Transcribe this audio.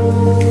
Bye.